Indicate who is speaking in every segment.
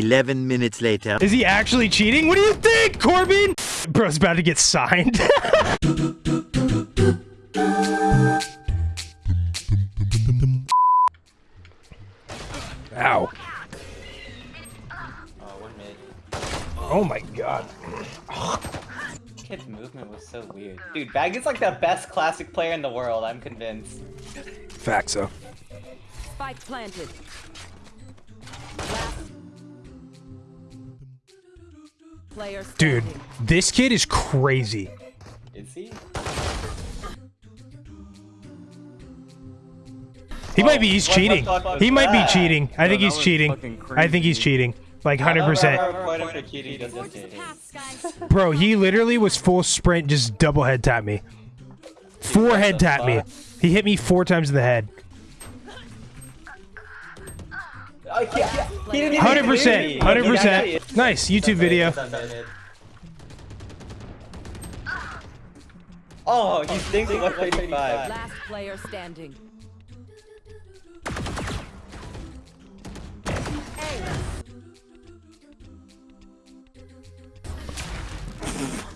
Speaker 1: 11 minutes later.
Speaker 2: Is he actually cheating? What do you think, Corbin? Bro's about to get signed. Ow.
Speaker 3: Oh, one mid.
Speaker 2: Oh my god.
Speaker 3: Kid's movement was so weird. Dude, Bag is like the best classic player in the world, I'm convinced.
Speaker 2: Fact so.
Speaker 4: Spike planted.
Speaker 2: Dude, this kid is crazy.
Speaker 3: Is he?
Speaker 2: He might be, he's
Speaker 3: what
Speaker 2: cheating.
Speaker 3: fuck was
Speaker 2: He might be cheating. I think he's cheating. I think he's cheating. Like 100%.
Speaker 3: gonna report him for cheating just in case.
Speaker 2: Bro, he literally was full sprint, just double head tap me. Four head tap me. He hit me four times in the head.
Speaker 3: Oh, yeah. He didn't even 100%.
Speaker 2: 100%. Nice YouTube video.
Speaker 3: Oh, he's thinking 135.
Speaker 4: Last player standing.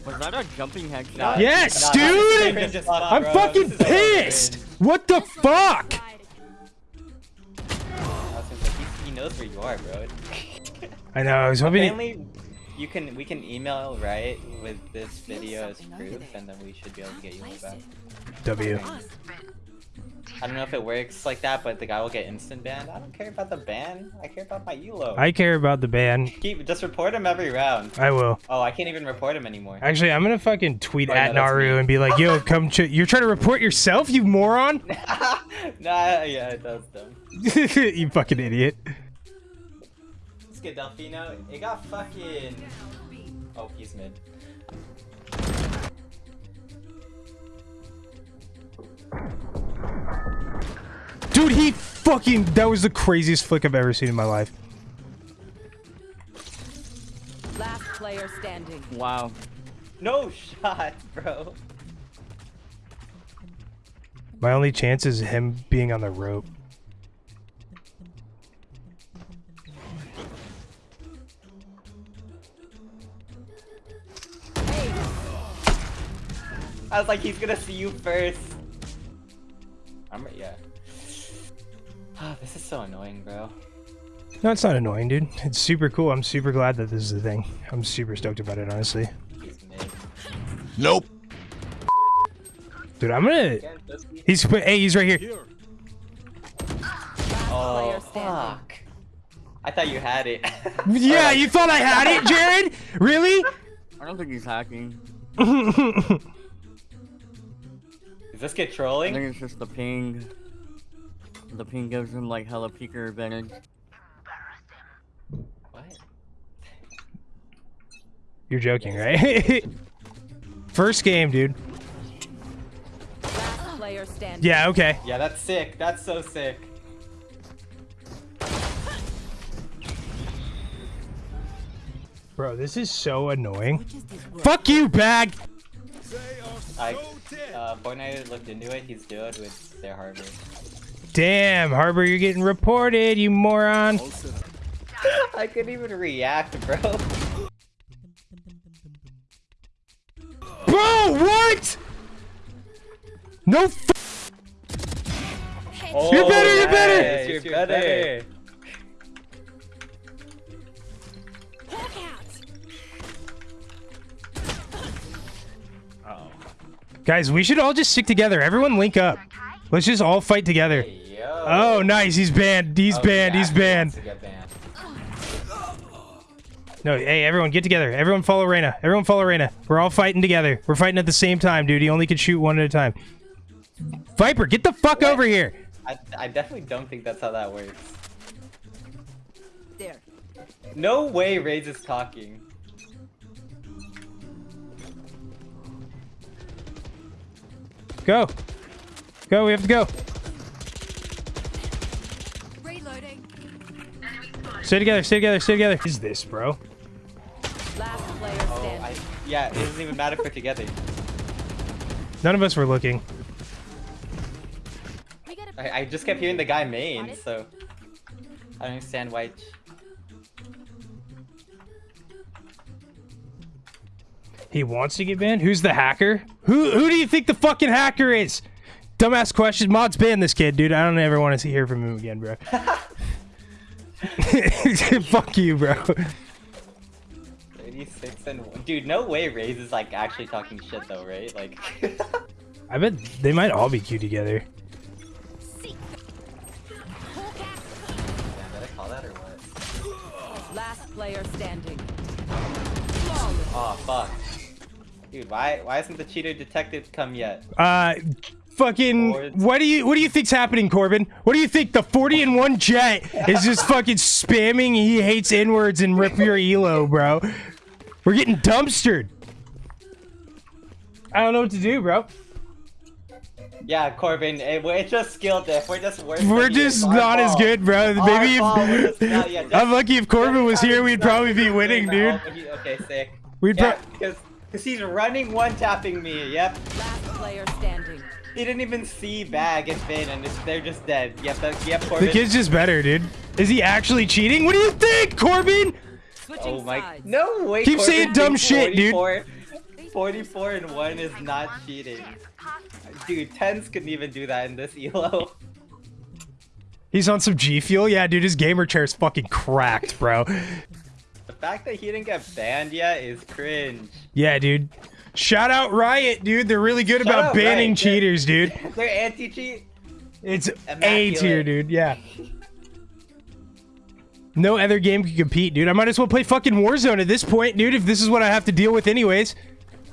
Speaker 5: Was that a jumping headshot?
Speaker 3: Nah,
Speaker 2: Yes, dude!
Speaker 3: this is just fun,
Speaker 2: I'm fucking
Speaker 3: This is so
Speaker 2: pissed. What the fuck?
Speaker 3: Knows where you are, bro.
Speaker 2: I know. I was hoping. he-
Speaker 3: Apparently, you can we can email right with this video as proof, and then we should be able to get you one back.
Speaker 2: W.
Speaker 3: I don't know if it works like that, but the guy will get instant banned. I don't care about the ban. I care about my elo.
Speaker 2: I care about the ban.
Speaker 3: Keep just report him every round.
Speaker 2: I will.
Speaker 3: Oh, I can't even report him anymore.
Speaker 2: Actually, I'm gonna fucking tweet
Speaker 3: Oh,
Speaker 2: at
Speaker 3: no,
Speaker 2: Naru
Speaker 3: me.
Speaker 2: and be like, "Yo, come! Ch- you're trying to report yourself, you moron!
Speaker 3: nah, yeah, that's dumb.
Speaker 2: you fucking idiot!"
Speaker 3: Let's get Delfino. It got fucking. Oh, he's mid.
Speaker 2: Dude, he fucking. That was the craziest flick I've ever seen in my life.
Speaker 4: Last player standing.
Speaker 5: Wow.
Speaker 3: No shot, bro.
Speaker 2: My only chance is him being on the rope.
Speaker 3: I was like, he's gonna see you first. I'm yeah. Ah, this is so annoying, bro.
Speaker 2: No, it's not annoying, dude. It's super cool. I'm super glad that this is the thing. I'm super stoked about it, honestly.
Speaker 1: Nope.
Speaker 2: Dude, I'm gonna.
Speaker 3: Again, Dusty.
Speaker 2: He's hey, he's right here.
Speaker 3: Oh, fuck. I thought you had it.
Speaker 2: Yeah, you thought I had it, Jared? Really?
Speaker 5: I don't think he's hacking.
Speaker 3: Is this get trolling?
Speaker 5: I think it's just the ping. The ping gives him like hella peeker advantage.
Speaker 3: What?
Speaker 2: You're joking, right? First game, dude.
Speaker 4: Last player standing.
Speaker 2: Yeah, okay.
Speaker 3: Yeah, that's sick. That's so sick.
Speaker 2: Bro, this is so annoying. Fuck you, bag!
Speaker 3: I, uh, Fortnite looked into it. He's good with their harbor.
Speaker 2: Damn, Harbor, you're getting reported, you moron.
Speaker 3: I couldn't even react, bro.
Speaker 2: Bro, what? No f-
Speaker 3: Oh,
Speaker 2: You're better, you're better!
Speaker 3: nice, You're better.
Speaker 2: Guys, we should all just stick together. Everyone link up. Let's just all fight together.
Speaker 3: Hey, yo.
Speaker 2: Oh, nice. He's banned. He's
Speaker 3: Oh,
Speaker 2: banned.
Speaker 3: he
Speaker 2: He's banned.
Speaker 3: wants banned.
Speaker 2: No, hey, everyone, get together. Everyone follow Reyna. Everyone follow Reyna. We're all fighting together. We're fighting at the same time, dude. He only can shoot one at a time. Viper, get the fuck
Speaker 3: What?
Speaker 2: over here.
Speaker 3: I, I definitely don't think that's how that works.
Speaker 4: There.
Speaker 3: No way Raze is talking.
Speaker 2: Go. Go, we have to go.
Speaker 4: Reloading.
Speaker 2: Stay together, stay together, stay together. What is this, bro?
Speaker 4: Last player
Speaker 3: Oh. I, yeah, it doesn't even matter if we're together.
Speaker 2: None of us were looking.
Speaker 3: I, I just kept hearing the guy main, so I don't understand why.
Speaker 2: He wants to get banned? Who's the hacker? Who who do you think the fucking hacker is? Dumbass question. Mods ban this kid, dude. I don't ever want to hear from him again, bro. Fuck you, bro.
Speaker 3: 36 and one. Dude, no way Raze is like actually talking shit though, right? Like,
Speaker 2: I bet they might all be cute together.
Speaker 3: Damn, did I call that or what?
Speaker 4: Last player standing.
Speaker 3: Oh fuck. Dude, why why hasn't the cheater detected come yet?
Speaker 2: Uh, fucking. What do you What do you think's happening, Corbin? What do you think? The forty and one jet is just fucking spamming. He hates inwards and rip your elo, bro. We're getting dumpstered. I don't know what to do, bro.
Speaker 3: Yeah, Corbin, it, we're- it's just skill diff. We're just worse.
Speaker 2: We're
Speaker 3: than
Speaker 2: just
Speaker 3: It's our
Speaker 2: not as good, bro.
Speaker 3: Our
Speaker 2: Maybe
Speaker 3: fault, we're
Speaker 2: if
Speaker 3: just yeah, just-
Speaker 2: I'm lucky if Corbin was here, we'd probably be winning, dude.
Speaker 3: he- Okay, sick.
Speaker 2: We'd
Speaker 3: Yeah,
Speaker 2: pro-
Speaker 3: because because he's running one tapping me. Yep.
Speaker 4: Last player standing.
Speaker 3: He didn't even see bag and Finn, and it's, they're just dead. Yep. That, yep. Corbin.
Speaker 2: The kid's just better, dude. Is he actually cheating? What do you think, Corbin?
Speaker 4: Switching
Speaker 3: Oh my.
Speaker 4: sides.
Speaker 3: No way.
Speaker 2: Keep
Speaker 3: Corbin
Speaker 2: saying dumb
Speaker 3: thinks
Speaker 2: shit, dude.
Speaker 3: 44 44 and one is not cheating. Dude, TenZ couldn't even do that in this elo.
Speaker 2: He's on some G Fuel? Yeah, dude, his gamer chair's fucking cracked, bro.
Speaker 3: The fact that he didn't get banned yet is cringe.
Speaker 2: Yeah, dude. Shout out Riot, dude. They're really good
Speaker 3: Shout
Speaker 2: about banning
Speaker 3: Riot,
Speaker 2: cheaters, dude.
Speaker 3: They're anti-cheat.
Speaker 2: It's A tier, dude. Yeah. No other game can compete, dude. I might as well play fucking Warzone at this point, dude, if this is what I have to deal with anyways.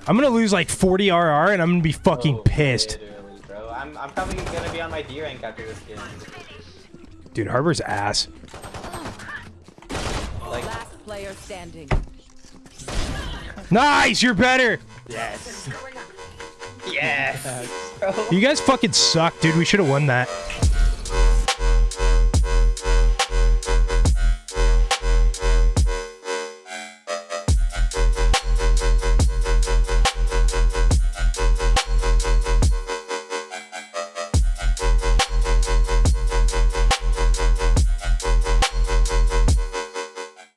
Speaker 2: I'm gonna lose like 40 RR and I'm gonna be fucking
Speaker 3: Oh,
Speaker 2: pissed.
Speaker 3: literally. I'm, I'm probably gonna be on my D rank after this game.
Speaker 2: Dude, Harbor's ass.
Speaker 3: Like,
Speaker 4: player standing.
Speaker 2: Nice, you're better.
Speaker 3: yes. yes.
Speaker 2: You guys fucking suck, dude. We should have won that.